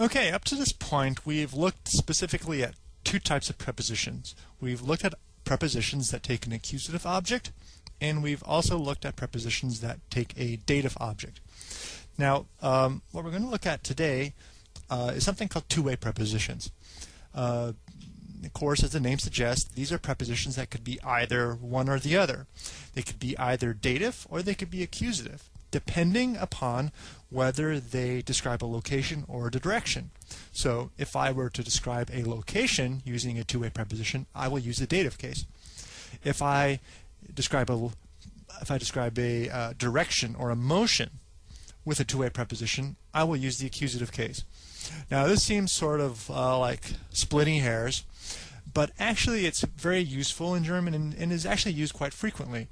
Okay, up to this point, we've looked specifically at two types of prepositions. We've looked at prepositions that take an accusative object, and we've also looked at prepositions that take a dative object. Now, um, what we're going to look at today uh, is something called two-way prepositions. Uh, of course, as the name suggests, these are prepositions that could be either one or the other. They could be either dative or they could be accusative depending upon whether they describe a location or a direction. So if I were to describe a location using a two-way preposition, I will use the dative case. If I describe a if I describe a uh, direction or a motion with a two-way preposition, I will use the accusative case. Now this seems sort of uh, like splitting hairs, but actually it's very useful in German and, and is actually used quite frequently.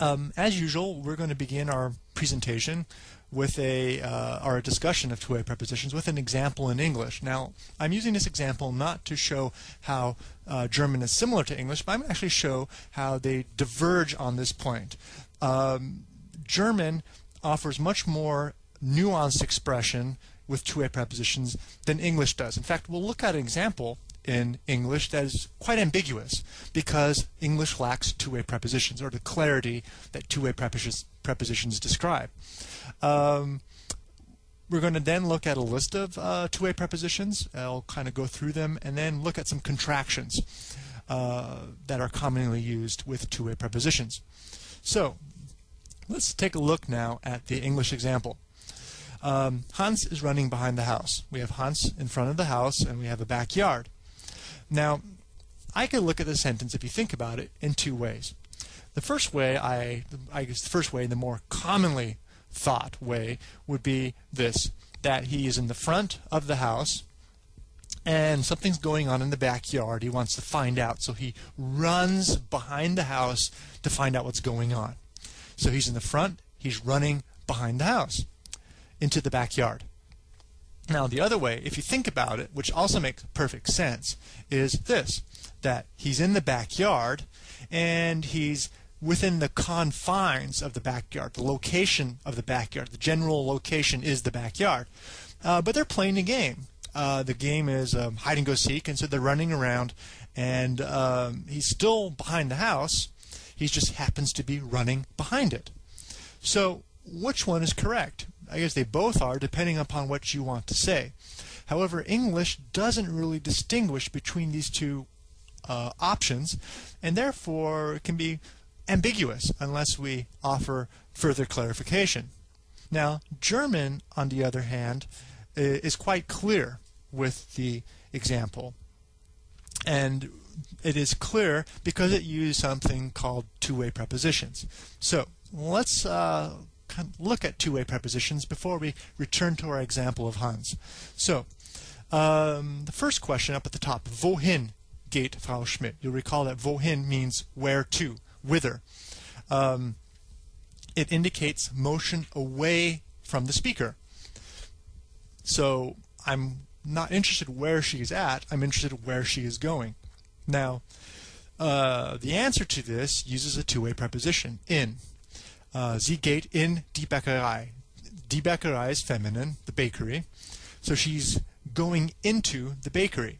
Um, as usual, we're going to begin our presentation with a uh, our discussion of two-way prepositions with an example in English. Now, I'm using this example not to show how uh, German is similar to English, but I'm actually show how they diverge on this point. Um, German offers much more nuanced expression with two-way prepositions than English does. In fact, we'll look at an example in English that is quite ambiguous because English lacks two-way prepositions or the clarity that two-way prepositions, prepositions describe. Um, we're going to then look at a list of uh, two-way prepositions. I'll kind of go through them and then look at some contractions uh, that are commonly used with two-way prepositions. So let's take a look now at the English example. Um, Hans is running behind the house. We have Hans in front of the house and we have a backyard. Now, I can look at the sentence, if you think about it, in two ways. The first way, I, I guess the first way, the more commonly thought way, would be this, that he is in the front of the house and something's going on in the backyard. He wants to find out, so he runs behind the house to find out what's going on. So he's in the front, he's running behind the house into the backyard. Now, the other way, if you think about it, which also makes perfect sense, is this that he's in the backyard and he's within the confines of the backyard. The location of the backyard, the general location is the backyard. Uh, but they're playing a game. Uh, the game is um, hide and go seek, and so they're running around, and um, he's still behind the house. He just happens to be running behind it. So, which one is correct? I guess they both are, depending upon what you want to say. However, English doesn't really distinguish between these two uh, options, and therefore it can be ambiguous unless we offer further clarification. Now, German, on the other hand, is quite clear with the example. And it is clear because it uses something called two-way prepositions. So let's uh, look at two-way prepositions before we return to our example of Hans. So, um, the first question up at the top, wohin geht Frau Schmidt? You'll recall that wohin means where to, whither. Um, it indicates motion away from the speaker. So I'm not interested where she's at, I'm interested where she is going. Now, uh, the answer to this uses a two-way preposition, in. Uh, sie geht in die Bäckerei. Die Bäckerei is feminine, the bakery. So she's going into the bakery.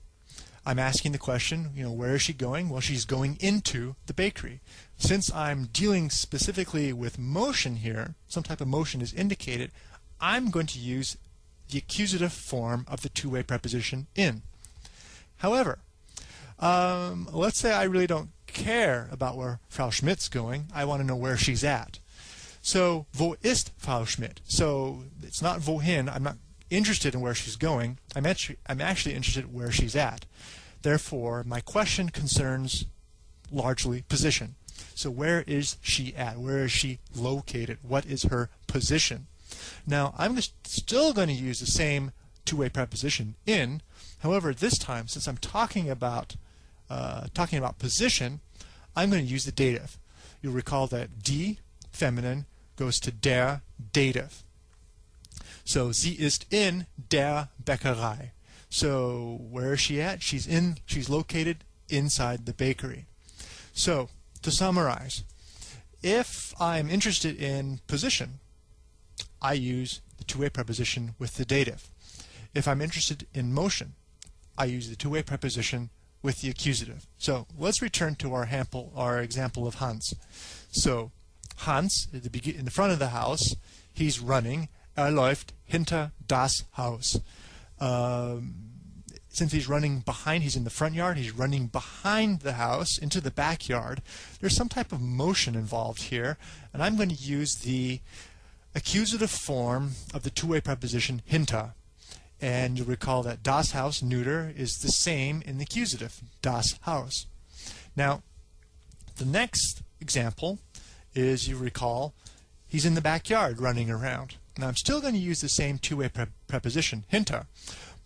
I'm asking the question, you know, where is she going? Well, she's going into the bakery. Since I'm dealing specifically with motion here, some type of motion is indicated, I'm going to use the accusative form of the two-way preposition in. However, um, let's say I really don't care about where Frau Schmidt's going. I want to know where she's at. So, wo ist Frau Schmidt? So, it's not wohin. I'm not interested in where she's going. I'm actually, I'm actually interested where she's at. Therefore, my question concerns largely position. So where is she at? Where is she located? What is her position? Now, I'm still going to use the same two-way preposition in. However, this time, since I'm talking about uh, talking about position, I'm going to use the dative. You'll recall that die, feminine goes to der dative. So sie ist in der Bäckerei. So where is she at? She's in she's located inside the bakery. So to summarize, if I'm interested in position, I use the two-way preposition with the dative. If I'm interested in motion, I use the two-way preposition with the accusative. So let's return to our, hample, our example of Hans. So Hans, in the, in the front of the house, he's running. Er läuft hinter das Haus. Um, since he's running behind, he's in the front yard, he's running behind the house into the backyard. There's some type of motion involved here, and I'm going to use the accusative form of the two-way preposition hinter. And you'll recall that das Haus neuter is the same in the accusative, das Haus. Now, the next example is, you recall, he's in the backyard running around. Now, I'm still going to use the same two-way pre preposition, hinter,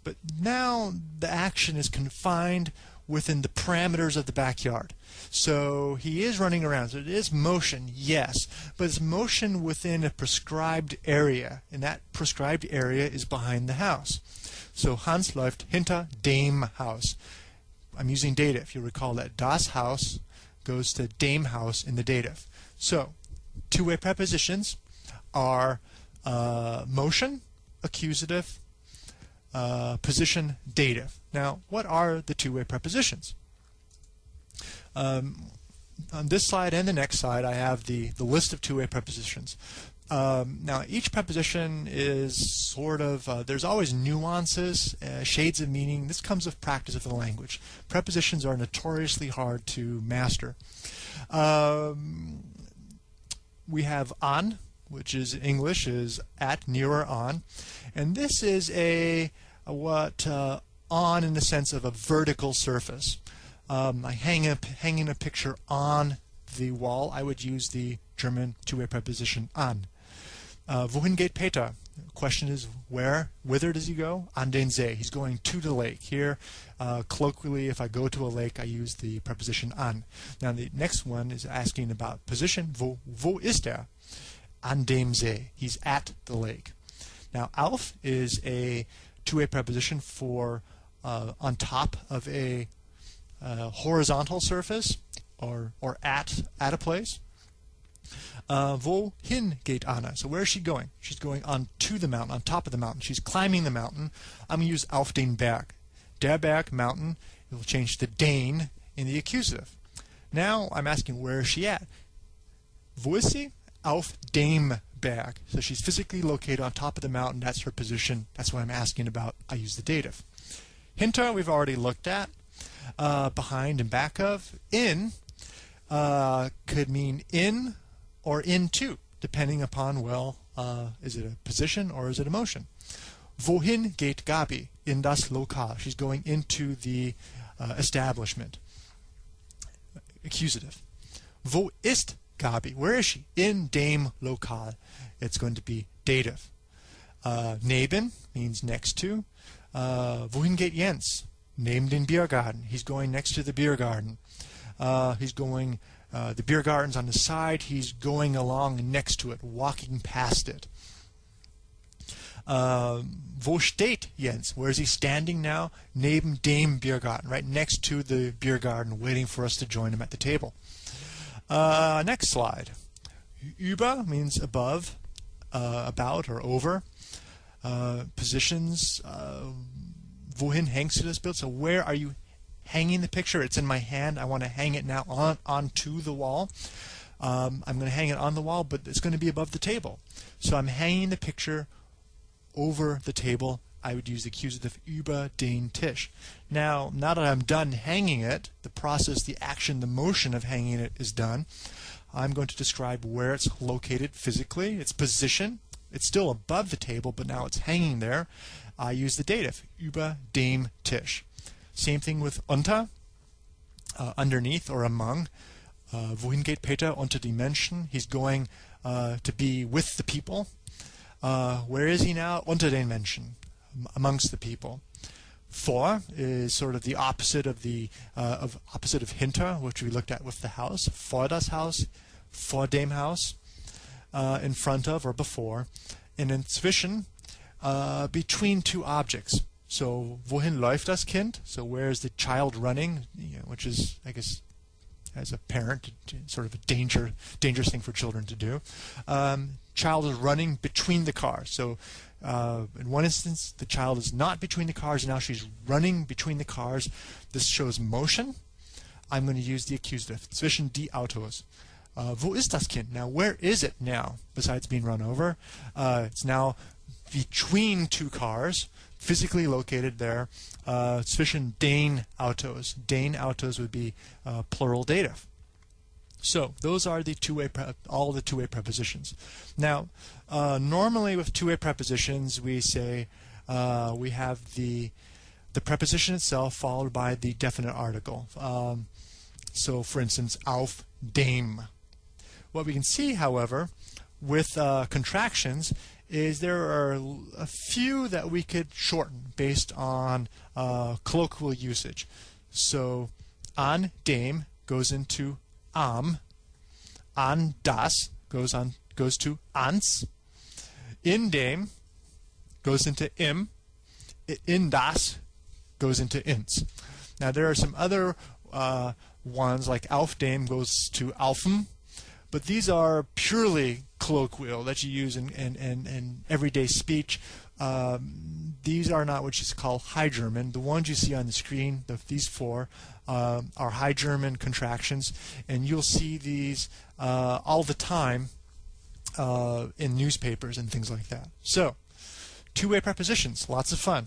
but now the action is confined within the parameters of the backyard. So he is running around. So it is motion, yes, but it's motion within a prescribed area, and that prescribed area is behind the house. So Hans läuft hinter dem Haus. I'm using data, if You'll recall that das Haus goes to dem Haus in the dative. So two-way prepositions are uh, motion, accusative, uh, position dative. Now, what are the two-way prepositions? Um, on this slide and the next slide, I have the, the list of two-way prepositions. Um, now, each preposition is sort of, uh, there's always nuances, uh, shades of meaning. This comes with practice of the language. Prepositions are notoriously hard to master. Um, we have on, which is English, is at, near, or on. And this is a, a what uh, on in the sense of a vertical surface. Um, I hang a, hanging a picture on the wall, I would use the German two-way preposition an. Uh, wohin geht Peter? question is where, whither does he go? An den See. He's going to the lake. Here, uh, colloquially, if I go to a lake, I use the preposition an. Now the next one is asking about position. Wo, wo ist er? An dem See. He's at the lake. Now auf is a two-way preposition for uh, on top of a uh, horizontal surface or, or at, at a place. Uh, wohin geht Anna? So where is she going? She's going on to the mountain, on top of the mountain. She's climbing the mountain. I'm going to use auf den Berg. Der Berg, mountain. It will change to den in the accusative. Now I'm asking where is she at? Wo ist sie? Auf dem Berg. So she's physically located on top of the mountain. That's her position. That's what I'm asking about. I use the dative. Hinter we've already looked at. Uh, behind and back of. In uh, could mean in or into, depending upon, well, uh, is it a position or is it a motion? Wohin geht Gabi? In das Lokal. She's going into the uh, establishment. Accusative. Wo ist Gabi? Where is she? In dem Lokal. It's going to be dative. Uh, neben means next to. Uh, wohin geht Jens? Neben den Biergarten. He's going next to the beer garden. Uh, he's going, uh, the beer garden's on the side. He's going along next to it, walking past it. Uh, wo steht Jens? Where is he standing now? Neben dem Biergarten, right next to the beer garden, waiting for us to join him at the table. Uh, next slide. Über means above, uh, about, or over. Uh, positions. Uh, wohin hängst du das Bild? So where are you hanging the picture. It's in my hand. I want to hang it now on onto the wall. Um, I'm going to hang it on the wall, but it's going to be above the table. So I'm hanging the picture over the table. I would use the accusative über den Tisch. Now, now that I'm done hanging it, the process, the action, the motion of hanging it is done. I'm going to describe where it's located physically, its position. It's still above the table, but now it's hanging there. I use the dative, über dem Tisch. Same thing with unter, uh, underneath or among. Uh, wohin geht Peter unter die Menschen? He's going uh, to be with the people. Uh, where is he now? Unter den Menschen, amongst the people. Vor is sort of the opposite of the uh, of opposite of hinter, which we looked at with the house. Vor das Haus, vor dem Haus, uh, in front of or before, and inzwischen, uh, between two objects. So wohin läuft das Kind? So where is the child running? You know, which is, I guess, as a parent, sort of a danger, dangerous thing for children to do. Um, child is running between the cars. So uh, in one instance, the child is not between the cars, and now she's running between the cars. This shows motion. I'm going to use the accusative, zwischen die Autos. Uh, wo ist das Kind? Now, where is it now, besides being run over? Uh, it's now between two cars, physically located there. Uh, zwischen den Autos. Den Autos would be uh, plural dative. So those are the two-way all the two-way prepositions. Now, uh, normally with two-way prepositions, we say uh, we have the the preposition itself followed by the definite article. Um, so, for instance, auf dem. What we can see, however, with uh, contractions is there are a few that we could shorten based on uh, colloquial usage. So, an dem goes into am, an das goes on goes to ans, in dem goes into im, in das goes into ins. Now there are some other uh, ones like auf dem goes to aufm, but these are purely colloquial that you use in, in, in, in everyday speech. Um, these are not what you call High German. The ones you see on the screen, the, these four, uh, are High German contractions, and you'll see these uh, all the time uh, in newspapers and things like that. So, two-way prepositions, lots of fun.